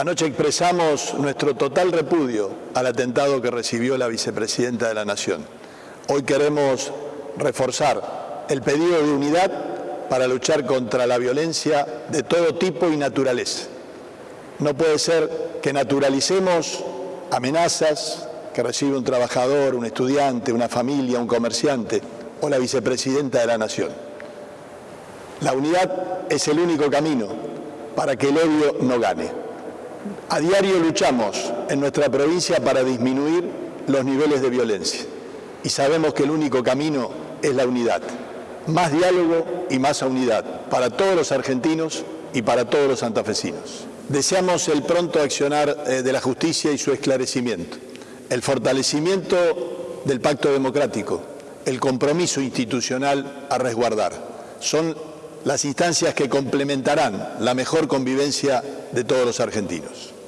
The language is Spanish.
Anoche expresamos nuestro total repudio al atentado que recibió la vicepresidenta de la Nación. Hoy queremos reforzar el pedido de unidad para luchar contra la violencia de todo tipo y naturaleza. No puede ser que naturalicemos amenazas que recibe un trabajador, un estudiante, una familia, un comerciante o la vicepresidenta de la Nación. La unidad es el único camino para que el odio no gane. A diario luchamos en nuestra provincia para disminuir los niveles de violencia y sabemos que el único camino es la unidad. Más diálogo y más unidad para todos los argentinos y para todos los santafesinos. Deseamos el pronto accionar eh, de la justicia y su esclarecimiento, el fortalecimiento del pacto democrático, el compromiso institucional a resguardar. Son las instancias que complementarán la mejor convivencia de todos los argentinos.